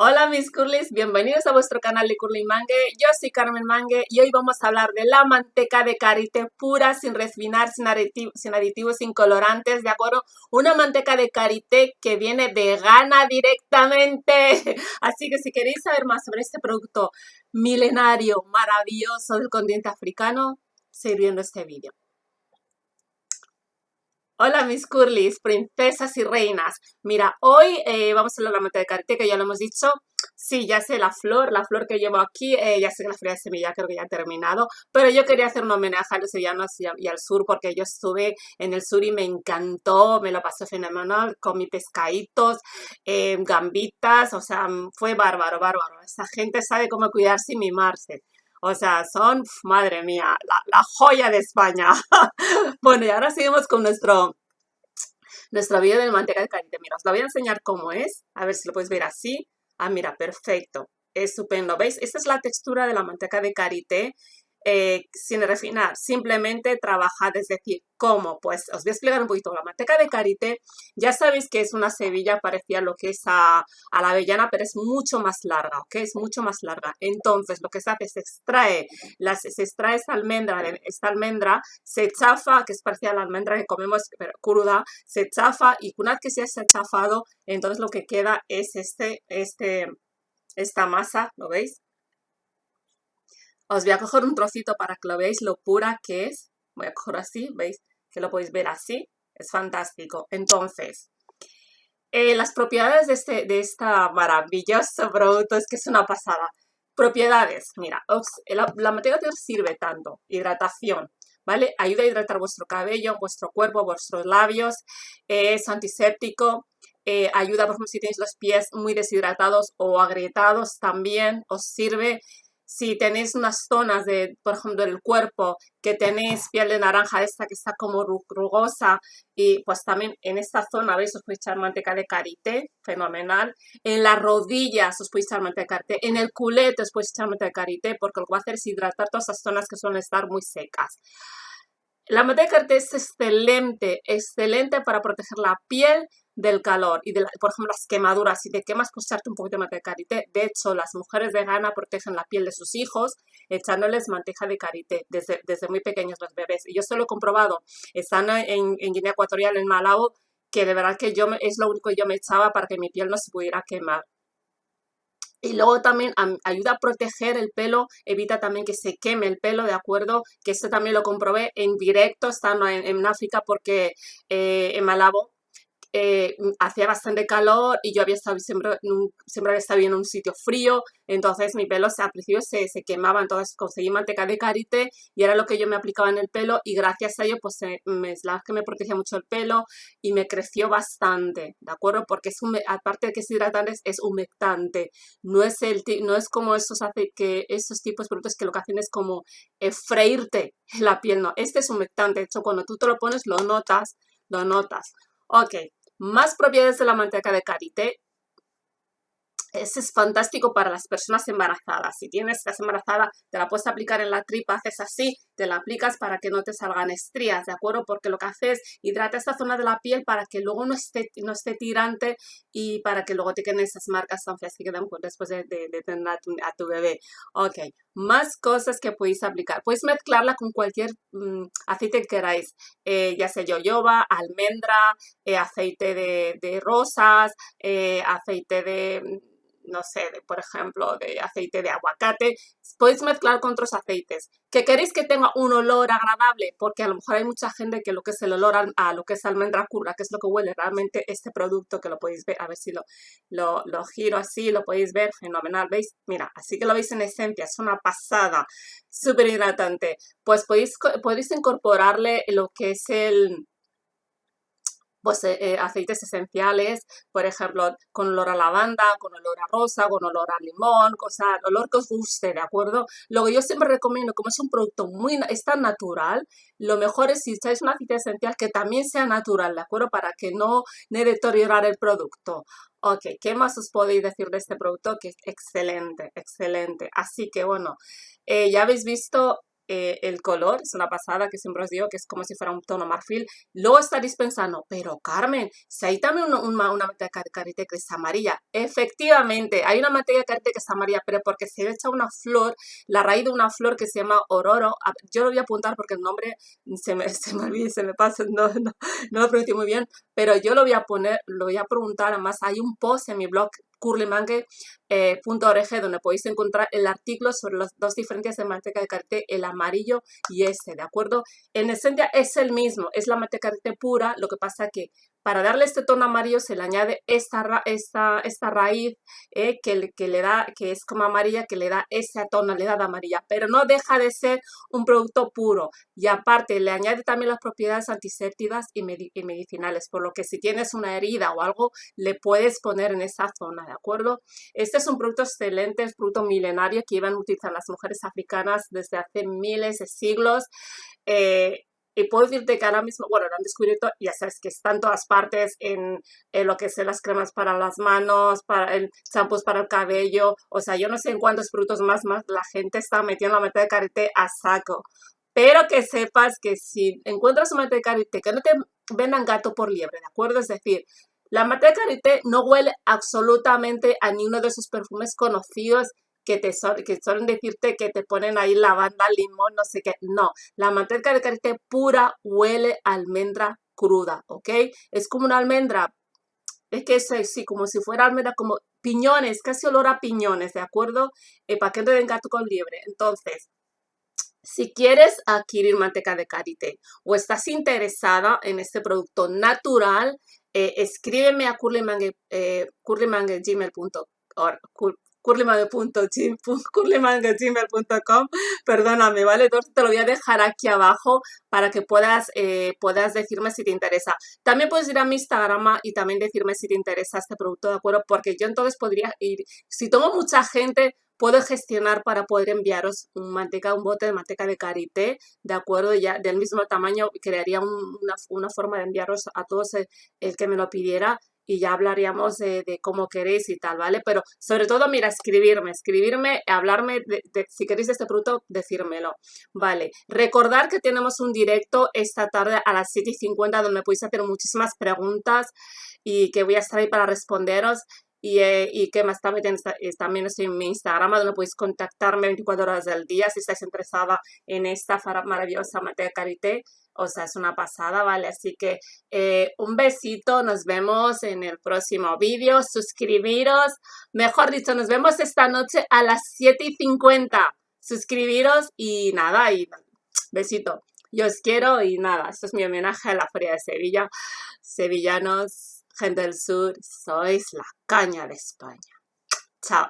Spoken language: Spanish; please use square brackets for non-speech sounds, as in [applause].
Hola mis curlis, bienvenidos a vuestro canal de Curly Mangue. Yo soy Carmen Mangue y hoy vamos a hablar de la manteca de karité pura, sin refinar, sin, sin aditivos, sin colorantes, ¿de acuerdo? Una manteca de karité que viene vegana directamente. [laughs] Así que si queréis saber más sobre este producto milenario, maravilloso del continente africano, seguid viendo este vídeo. Hola mis curlis, princesas y reinas. Mira, hoy eh, vamos a hablar de la manta de karité, que ya lo hemos dicho. Sí, ya sé la flor, la flor que llevo aquí, eh, ya sé que la feria de semilla creo que ya ha terminado, pero yo quería hacer un homenaje a los sevillanos y, al sur, porque yo estuve en el sur y me encantó, me lo pasé fenomenal, con mis pescaditos, eh, gambitas, o sea, fue bárbaro, bárbaro. Esa gente sabe cómo cuidarse y mimarse. O sea, son, madre mía, la, joya de España. [laughs] bueno, y ahora seguimos con nuestro, nuestro vídeo de manteca de karité. Mira, os lo voy a enseñar cómo es. A ver si lo puedes ver así. Ah, mira, perfecto. Estupendo. ¿Veis? Esta es la textura de la manteca de karité. Eh, sin refinar, simplemente trabajad, es decir, ¿cómo? Pues os voy a explicar un poquito. La manteca de karité, ya sabéis que es una sevilla parecida a lo que es a, la avellana, pero es mucho más larga, ¿ok? Es mucho más larga. Entonces, lo que se hace es se extrae, las, se extrae esta almendra, esta almendra, se chafa, que es parecida a la almendra que comemos cruda, se chafa y una vez que se ha chafado, entonces lo que queda es este, este, esta masa, ¿lo veis? Os voy a coger un trocito para que lo veáis lo pura que es. Voy a coger así, ¿veis? Que lo podéis ver así. Es fantástico. Entonces, eh, las propiedades de este de esta maravilloso producto es que es una pasada. Propiedades, mira, la, materia os sirve tanto, hidratación, ¿vale? Ayuda a hidratar vuestro cabello, vuestro cuerpo, vuestros labios, es antiséptico, eh, ayuda, por ejemplo, si tenéis los pies muy deshidratados o agrietados, también os sirve si tenéis unas zonas de, por ejemplo, del cuerpo que tenéis piel de naranja esta que está como rugosa y pues también en esta zona, ¿veis? Os podéis echar manteca de karité, fenomenal. En las rodillas os podéis echar manteca de karité. En el culete os podéis echar manteca de karité porque lo que va a hacer es hidratar todas esas zonas que suelen estar muy secas. La manteca de karité es excelente, excelente para proteger la piel del calor y, de por ejemplo, las quemaduras. Si te quemas, pues echarte un poquito de manteca de karité. De hecho, las mujeres de Ghana protegen la piel de sus hijos echándoles manteca de karité desde, desde muy pequeños los bebés. Y yo se lo he comprobado estando en, en Guinea Ecuatorial, en Malawi, que de verdad que yo es lo único que yo me echaba para que mi piel no se pudiera quemar. Y luego también ayuda a proteger el pelo, evita también que se queme el pelo, ¿de acuerdo? Que esto también lo comprobé en directo estando en, en África porque eh, en Malabo eh, hacía bastante calor y yo había estado siempre, siempre había estado en un sitio frío, entonces mi pelo se, al principio se, se, quemaba, entonces conseguí manteca de karité y era lo que yo me aplicaba en el pelo y gracias a ello pues me, la que me protegía mucho el pelo y me creció bastante, ¿de acuerdo? Porque es aparte de que es hidratante, es humectante, no es, el, no es como esos, que esos tipos de productos que lo que hacen es como eh, freírte la piel, no, este es humectante, de hecho cuando tú te lo pones lo notas, lo notas. Ok, más propiedades de la manteca de karité. Ese es fantástico para las personas embarazadas. Si tienes, estás embarazada, te la puedes aplicar en la tripa, haces así, te la aplicas para que no te salgan estrías, ¿de acuerdo? Porque lo que hace es hidrata esta zona de la piel para que luego no esté, no esté tirante y para que luego te queden esas marcas tan feas que quedan después de, tener a tu, bebé. Ok, más cosas que podéis aplicar. Podéis mezclarla con cualquier mm, aceite que queráis, eh, ya sea yoyoba, almendra, eh, aceite de, de rosas, eh, aceite de no sé, por ejemplo, de aceite de aguacate, podéis mezclar con otros aceites. ¿Que queréis que tenga un olor agradable? Porque a lo mejor hay mucha gente que lo que es el olor a, lo que es almendra curva, que es lo que huele realmente este producto, que lo podéis ver, a ver si lo, lo, lo giro así, lo podéis ver, fenomenal, ¿veis? Mira, así que lo veis en esencia, es una pasada, súper hidratante. Pues podéis, podéis incorporarle lo que es el pues, eh, eh, aceites esenciales, por ejemplo, con olor a lavanda, con olor a rosa, con olor a limón, cosa, olor que os guste, ¿de acuerdo? Lo que yo siempre recomiendo, como es un producto muy, es tan natural, lo mejor es si echáis un aceite esencial que también sea natural, ¿de acuerdo? Para que no deteriorar el producto. Ok, ¿qué más os podéis decir de este producto? Que es excelente, excelente. Así que bueno, eh, ya habéis visto eh, el color, es una pasada que siempre os digo que es como si fuera un tono marfil. Luego estaréis pensando, pero Carmen, si hay también una, una, de karité que es amarilla. Efectivamente, hay una de karité que es amarilla, pero porque se echa una flor, la raíz de una flor que se llama ororo. Yo lo voy a apuntar porque el nombre se me, [laughs] se me pasa, no, no, no lo pronuncio muy bien, pero yo lo voy a poner, lo voy a preguntar, además hay un post en mi blog curlymangue.org eh, donde podéis encontrar el artículo sobre las dos diferencias de manteca de karité, el amarillo y este, ¿de acuerdo? En esencia es el mismo, es la manteca de karité pura, lo que pasa que para darle este tono amarillo se le añade esta, esta, esta raíz eh, que, que, le da, que es como amarilla, que le da esa tonalidad amarilla, pero no deja de ser un producto puro. Y aparte le añade también las propiedades antisépticas y, medicinales, por lo que si tienes una herida o algo, le puedes poner en esa zona, ¿de acuerdo? Este es un producto excelente, es un producto milenario que iban a utilizar las mujeres africanas desde hace miles de siglos. Eh, y puedo decirte que ahora mismo, bueno, lo han descubierto, ya sabes que está en todas partes, en, lo que son las cremas para las manos, para el champús para el cabello, o sea, yo no sé en cuántos productos más, más la gente está metiendo la meta de karité a saco. Pero que sepas que si encuentras una meta de karité, que no te vendan gato por liebre, ¿de acuerdo? Es decir, la mata de karité no huele absolutamente a ninguno de esos perfumes conocidos que, te que suelen decirte que te ponen ahí lavanda, limón, no sé qué. No, la manteca de karité pura huele a almendra cruda, ¿ok? Es como una almendra, es que es así, como si fuera almendra, como piñones, casi olor a piñones, ¿de acuerdo? El paquete de gato con liebre. Entonces, si quieres adquirir manteca de karité o estás interesada en este producto natural, eh, escríbeme a curlymangue, eh, curlymangue.gmail.com perdóname, ¿vale? Entonces te lo voy a dejar aquí abajo para que puedas, eh, puedas decirme si te interesa. También puedes ir a mi Instagram y también decirme si te interesa este producto, ¿de acuerdo? Porque yo entonces podría ir, si tengo mucha gente, puedo gestionar para poder enviaros un manteca, un bote de manteca de karité, ¿de acuerdo? Ya del mismo tamaño, crearía una, forma de enviaros a todos el, el que me lo pidiera y ya hablaríamos de, cómo queréis y tal, ¿vale? Pero sobre todo, mira, escribirme, escribirme, hablarme, de, si queréis este producto, decírmelo, ¿vale? Recordar que tenemos un directo esta tarde a las 7 y 50 donde podéis hacer muchísimas preguntas y que voy a estar ahí para responderos. Y, eh, y que más también, también estoy en mi Instagram donde podéis contactarme 24 horas del día si estáis interesada en esta maravillosa materia karité o sea, es una pasada, ¿vale? Así que eh, un besito, nos vemos en el próximo vídeo, suscribiros, mejor dicho, nos vemos esta noche a las 7 y 50, suscribiros y nada, y besito. Yo os quiero y nada, esto es mi homenaje a la Feria de Sevilla. Sevillanos, gente del sur, sois la caña de España. Chao.